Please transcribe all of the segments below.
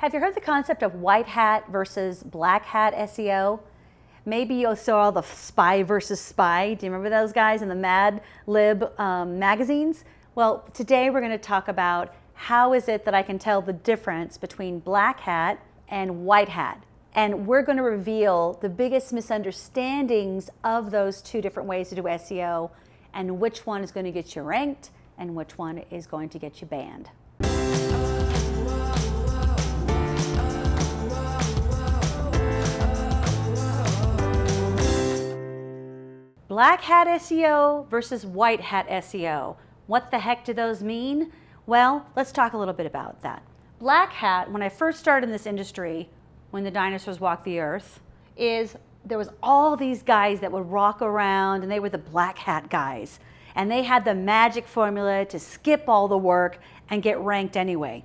Have you heard the concept of white hat versus black hat SEO? Maybe you saw all the spy versus spy. Do you remember those guys in the Mad Lib um, magazines? Well, today we're going to talk about how is it that I can tell the difference between black hat and white hat. And we're going to reveal the biggest misunderstandings of those two different ways to do SEO and which one is going to get you ranked and which one is going to get you banned. Black hat SEO versus white hat SEO. What the heck do those mean? Well, let's talk a little bit about that. Black hat, when I first started in this industry, when the dinosaurs walked the earth, is there was all these guys that would rock around and they were the black hat guys. And they had the magic formula to skip all the work and get ranked anyway.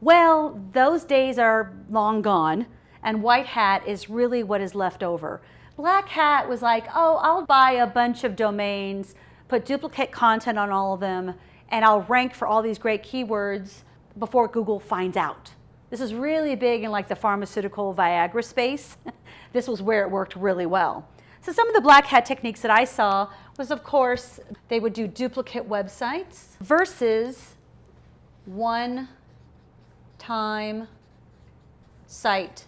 Well, those days are long gone and white hat is really what is left over. Black Hat was like, oh, I'll buy a bunch of domains, put duplicate content on all of them, and I'll rank for all these great keywords before Google finds out. This is really big in like the pharmaceutical Viagra space. this was where it worked really well. So some of the black hat techniques that I saw was of course, they would do duplicate websites versus one time site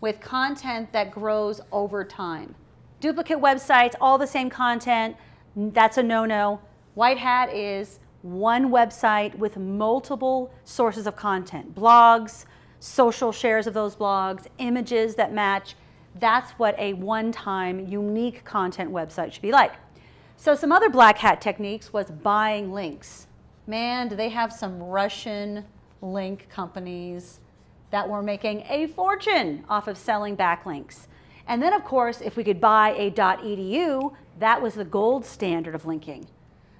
with content that grows over time. Duplicate websites, all the same content, that's a no-no. White Hat is one website with multiple sources of content, blogs, social shares of those blogs, images that match. That's what a one-time unique content website should be like. So some other black hat techniques was buying links. Man, do they have some Russian link companies that were making a fortune off of selling backlinks. And then of course, if we could buy a .edu, that was the gold standard of linking.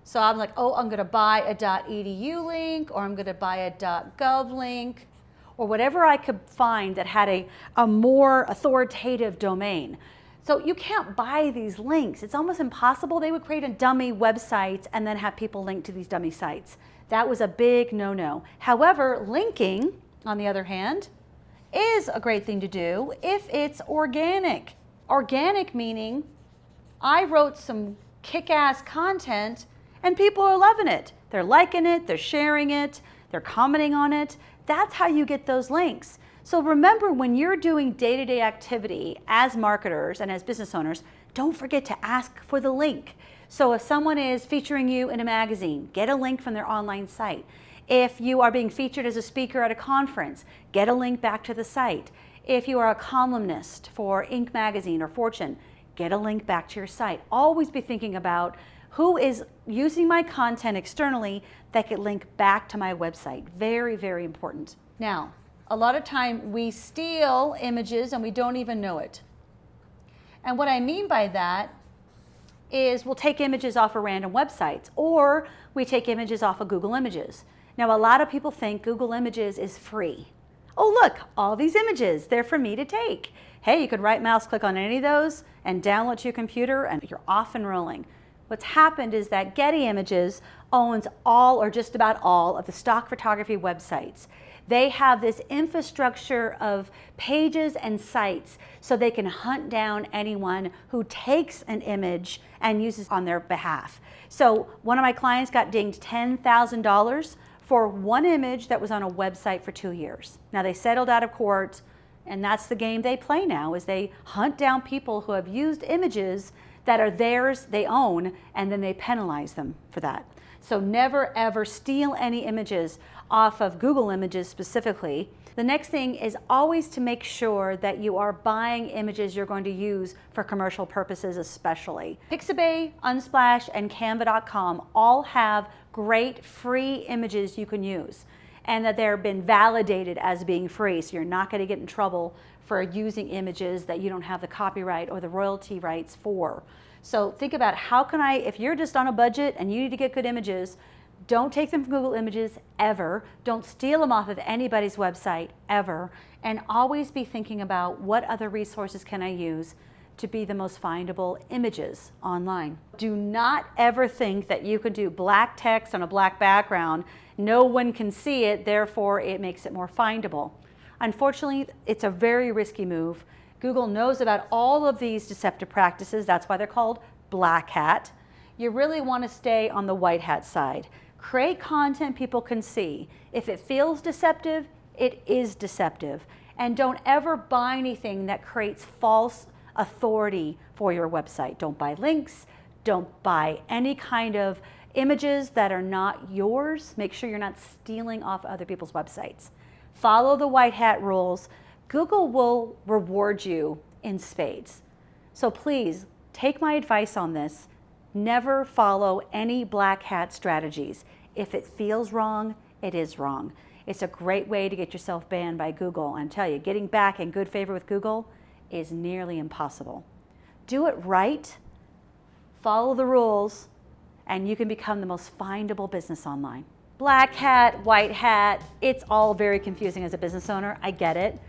So I'm like, oh, I'm gonna buy a .edu link, or I'm gonna buy a .gov link, or whatever I could find that had a, a more authoritative domain. So you can't buy these links. It's almost impossible. They would create a dummy website and then have people link to these dummy sites. That was a big no-no. However, linking on the other hand, is a great thing to do if it's organic. Organic meaning I wrote some kick-ass content and people are loving it. They're liking it, they're sharing it, they're commenting on it. That's how you get those links. So remember when you're doing day-to-day -day activity as marketers and as business owners, don't forget to ask for the link. So if someone is featuring you in a magazine, get a link from their online site. If you are being featured as a speaker at a conference, get a link back to the site. If you are a columnist for Inc. magazine or Fortune, get a link back to your site. Always be thinking about who is using my content externally that could link back to my website. Very, very important. Now, a lot of time we steal images and we don't even know it. And what I mean by that is we'll take images off of random websites or we take images off of Google Images. Now, a lot of people think Google Images is free. Oh, look, all these images, they're for me to take. Hey, you could right mouse click on any of those and download to your computer and you're off and rolling. What's happened is that Getty Images owns all or just about all of the stock photography websites. They have this infrastructure of pages and sites so they can hunt down anyone who takes an image and uses it on their behalf. So one of my clients got dinged $10,000 for one image that was on a website for two years. Now they settled out of court and that's the game they play now is they hunt down people who have used images that are theirs, they own, and then they penalize them for that. So never ever steal any images off of Google Images specifically. The next thing is always to make sure that you are buying images you're going to use for commercial purposes especially. Pixabay, Unsplash, and Canva.com all have great free images you can use and that they've been validated as being free. So you're not going to get in trouble for using images that you don't have the copyright or the royalty rights for. So think about how can I, if you're just on a budget and you need to get good images, don't take them from Google Images ever. Don't steal them off of anybody's website ever. And always be thinking about what other resources can I use to be the most findable images online. Do not ever think that you can do black text on a black background. No one can see it, therefore it makes it more findable. Unfortunately, it's a very risky move. Google knows about all of these deceptive practices. That's why they're called black hat. You really want to stay on the white hat side. Create content people can see. If it feels deceptive, it is deceptive. And don't ever buy anything that creates false authority for your website. Don't buy links, don't buy any kind of images that are not yours. Make sure you're not stealing off other people's websites. Follow the white hat rules. Google will reward you in spades. So please take my advice on this. Never follow any black hat strategies. If it feels wrong, it is wrong. It's a great way to get yourself banned by Google. And tell you, getting back in good favor with Google is nearly impossible. Do it right, follow the rules, and you can become the most findable business online. Black hat, white hat, it's all very confusing as a business owner. I get it.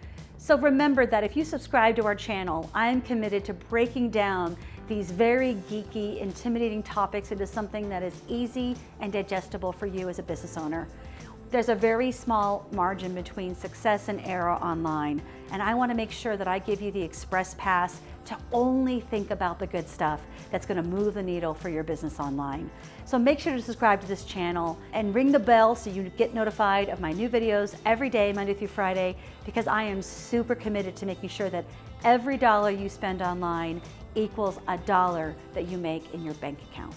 So remember that if you subscribe to our channel, I'm committed to breaking down these very geeky, intimidating topics into something that is easy and digestible for you as a business owner. There's a very small margin between success and error online, and I wanna make sure that I give you the express pass to only think about the good stuff that's gonna move the needle for your business online. So make sure to subscribe to this channel and ring the bell so you get notified of my new videos every day, Monday through Friday, because I am super committed to making sure that every dollar you spend online equals a dollar that you make in your bank account.